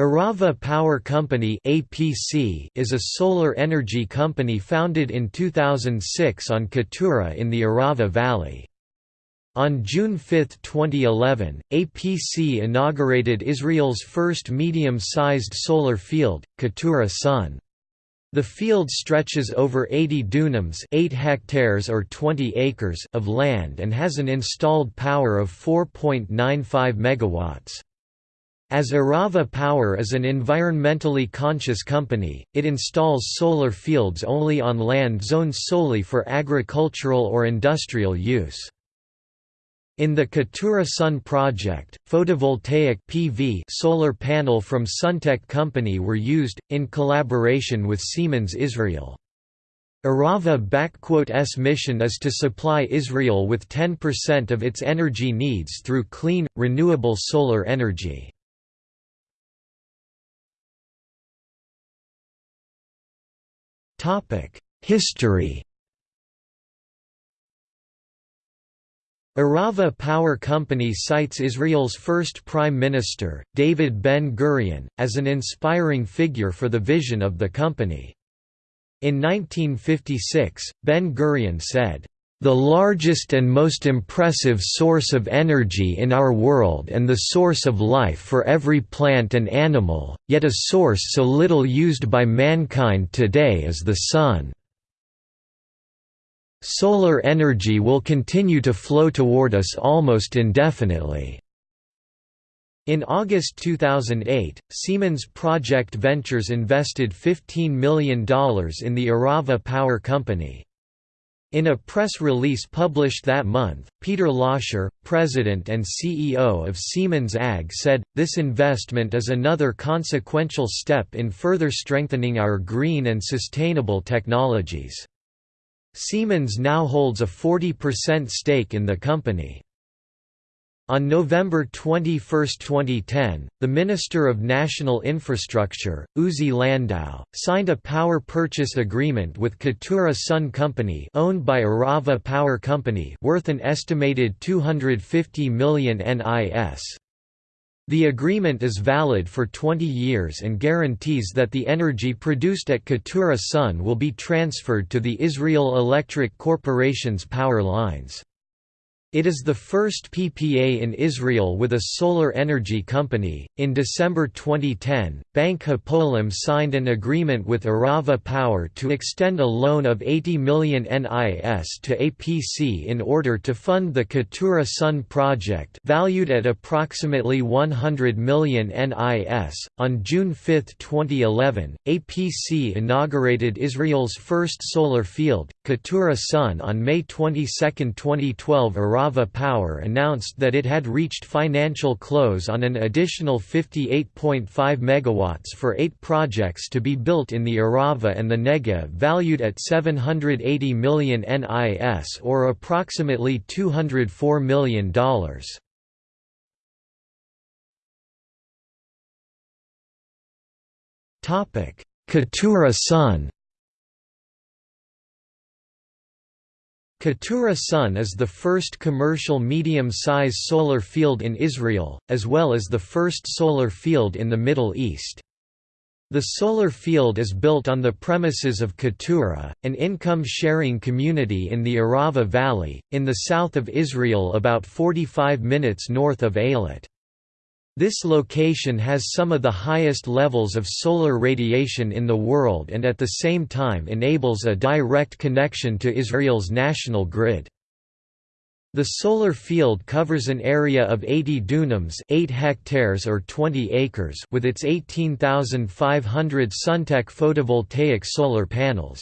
Arava Power Company (APC) is a solar energy company founded in 2006 on Keturah in the Arava Valley. On June 5, 2011, APC inaugurated Israel's first medium-sized solar field, Keturah Sun. The field stretches over 80 dunams 8 hectares or 20 acres of land and has an installed power of 4.95 megawatts. As Arava Power is an environmentally conscious company, it installs solar fields only on land zoned solely for agricultural or industrial use. In the Keturah Sun project, photovoltaic PV solar panel from Suntech Company were used, in collaboration with Siemens Israel. Arava-S mission is to supply Israel with 10% of its energy needs through clean, renewable solar energy. History Arava Power Company cites Israel's first Prime Minister, David Ben-Gurion, as an inspiring figure for the vision of the company. In 1956, Ben-Gurion said, the largest and most impressive source of energy in our world and the source of life for every plant and animal, yet a source so little used by mankind today is the sun. Solar energy will continue to flow toward us almost indefinitely. In August 2008, Siemens Project Ventures invested $15 million in the Arava Power Company. In a press release published that month, Peter Loscher, president and CEO of Siemens AG said, this investment is another consequential step in further strengthening our green and sustainable technologies. Siemens now holds a 40% stake in the company. On November 21, 2010, the Minister of National Infrastructure, Uzi Landau, signed a power purchase agreement with Keturah Sun Company owned by Arava Power Company worth an estimated 250 million NIS. The agreement is valid for 20 years and guarantees that the energy produced at Keturah Sun will be transferred to the Israel Electric Corporation's power lines. It is the first PPA in Israel with a solar energy company. In December 2010, Bank Hapoalim signed an agreement with Arava Power to extend a loan of 80 million NIS to APC in order to fund the Keturah Sun project, valued at approximately 100 million NIS. On June 5, 2011, APC inaugurated Israel's first solar field, Keturah Sun on May 22, 2012. Arava Power announced that it had reached financial close on an additional 58.5 MW for eight projects to be built in the Arava and the Negev valued at 780 million NIS or approximately $204 million. Keturah Sun Keturah Sun is the first commercial medium-size solar field in Israel, as well as the first solar field in the Middle East. The solar field is built on the premises of Keturah, an income-sharing community in the Arava Valley, in the south of Israel about 45 minutes north of Eilat. This location has some of the highest levels of solar radiation in the world and at the same time enables a direct connection to Israel's national grid. The solar field covers an area of 80 dunams 8 hectares or 20 acres with its 18,500 Suntech photovoltaic solar panels.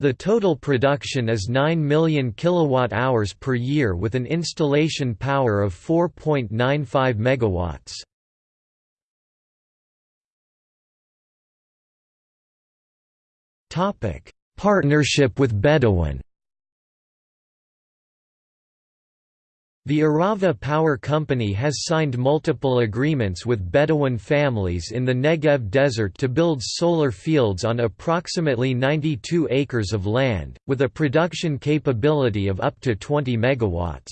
The total production is 9 million kilowatt-hours per year with an installation power of 4.95 megawatts. Topic: Partnership with Bedouin The Arava Power Company has signed multiple agreements with Bedouin families in the Negev desert to build solar fields on approximately 92 acres of land, with a production capability of up to 20 megawatts.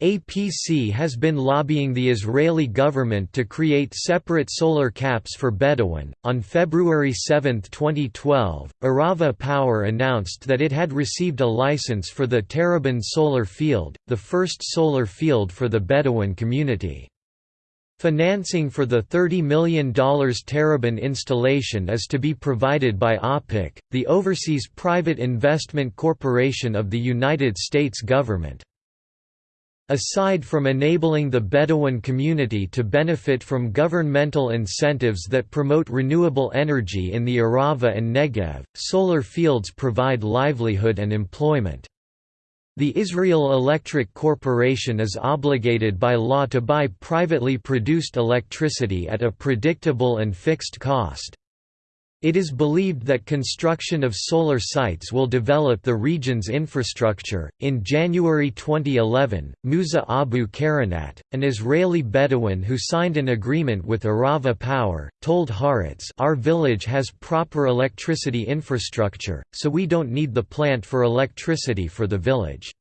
APC has been lobbying the Israeli government to create separate solar caps for Bedouin. On February 7, 2012, Arava Power announced that it had received a license for the Terabin solar field, the first solar field for the Bedouin community. Financing for the $30 million Terabin installation is to be provided by OPIC, the Overseas Private Investment Corporation of the United States government. Aside from enabling the Bedouin community to benefit from governmental incentives that promote renewable energy in the Arava and Negev, solar fields provide livelihood and employment. The Israel Electric Corporation is obligated by law to buy privately produced electricity at a predictable and fixed cost. It is believed that construction of solar sites will develop the region's infrastructure. In January 2011, Musa Abu Karanat, an Israeli Bedouin who signed an agreement with Arava Power, told Haaretz, Our village has proper electricity infrastructure, so we don't need the plant for electricity for the village.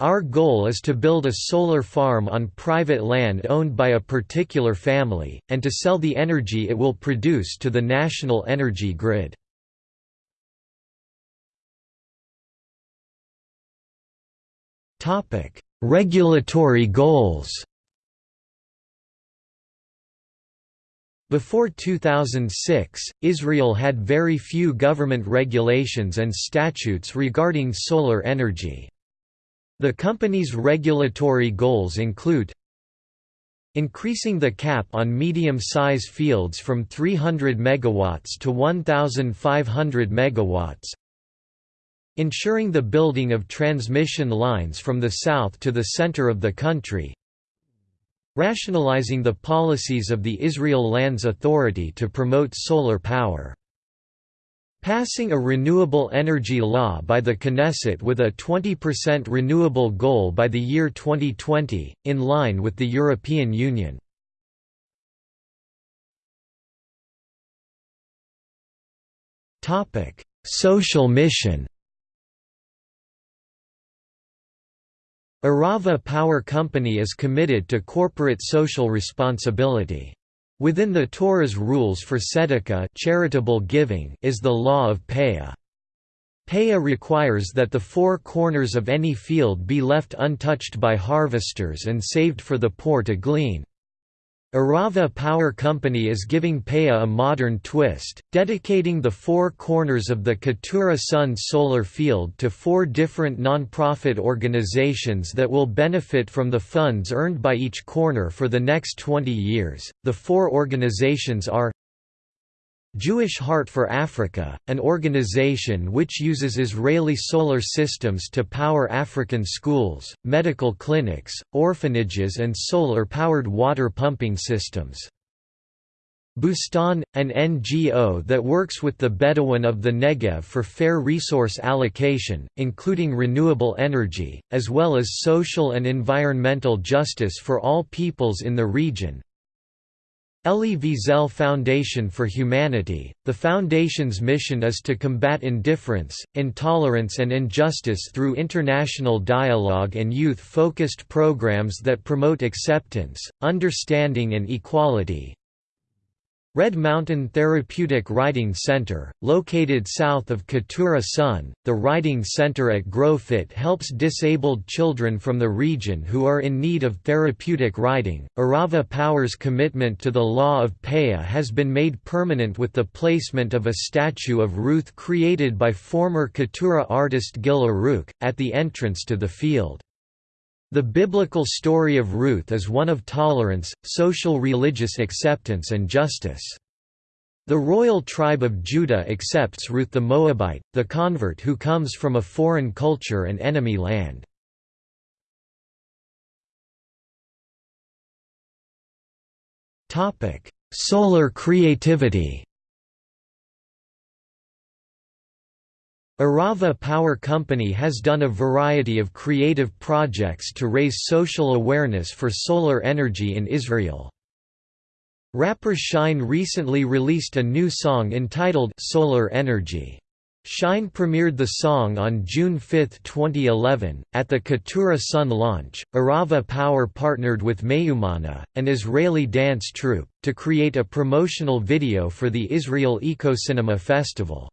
Our goal is to build a solar farm on private land owned by a particular family, and to sell the energy it will produce to the national energy grid. Regulatory goals Before 2006, Israel had very few government regulations and statutes regarding solar energy. The company's regulatory goals include increasing the cap on medium-size fields from 300 MW to 1,500 MW, ensuring the building of transmission lines from the south to the center of the country, rationalizing the policies of the Israel Lands Authority to promote solar power. Passing a renewable energy law by the Knesset with a 20% renewable goal by the year 2020, in line with the European Union. Social mission Arava Power Company is committed to corporate social responsibility. Within the Torah's rules for tzedakah charitable giving is the law of Peah. Peah requires that the four corners of any field be left untouched by harvesters and saved for the poor to glean. Arava Power Company is giving Peah a modern twist, dedicating the four corners of the Keturah Sun solar field to four different non-profit organizations that will benefit from the funds earned by each corner for the next 20 years. The four organizations are Jewish Heart for Africa, an organization which uses Israeli solar systems to power African schools, medical clinics, orphanages and solar-powered water pumping systems. Bustan, an NGO that works with the Bedouin of the Negev for fair resource allocation, including renewable energy, as well as social and environmental justice for all peoples in the region, Elie Wiesel Foundation for Humanity. The foundation's mission is to combat indifference, intolerance, and injustice through international dialogue and youth focused programs that promote acceptance, understanding, and equality. Red Mountain Therapeutic Riding Center, located south of Keturah Sun, the riding center at Grofit helps disabled children from the region who are in need of therapeutic riding. Arava Power's commitment to the law of Peah has been made permanent with the placement of a statue of Ruth created by former Keturah artist Gil Aruk, at the entrance to the field. The biblical story of Ruth is one of tolerance, social religious acceptance and justice. The royal tribe of Judah accepts Ruth the Moabite, the convert who comes from a foreign culture and enemy land. Solar creativity Arava Power Company has done a variety of creative projects to raise social awareness for solar energy in Israel. Rapper Shine recently released a new song entitled Solar Energy. Shine premiered the song on June 5, 2011, at the Keturah Sun launch. Arava Power partnered with Mayumana, an Israeli dance troupe, to create a promotional video for the Israel Eco-Cinema Festival.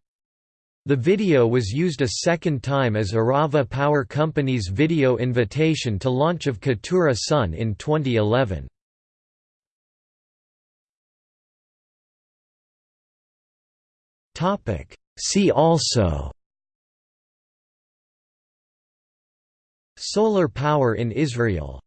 The video was used a second time as Arava Power Company's video invitation to launch of Keturah Sun in 2011. Topic See also Solar power in Israel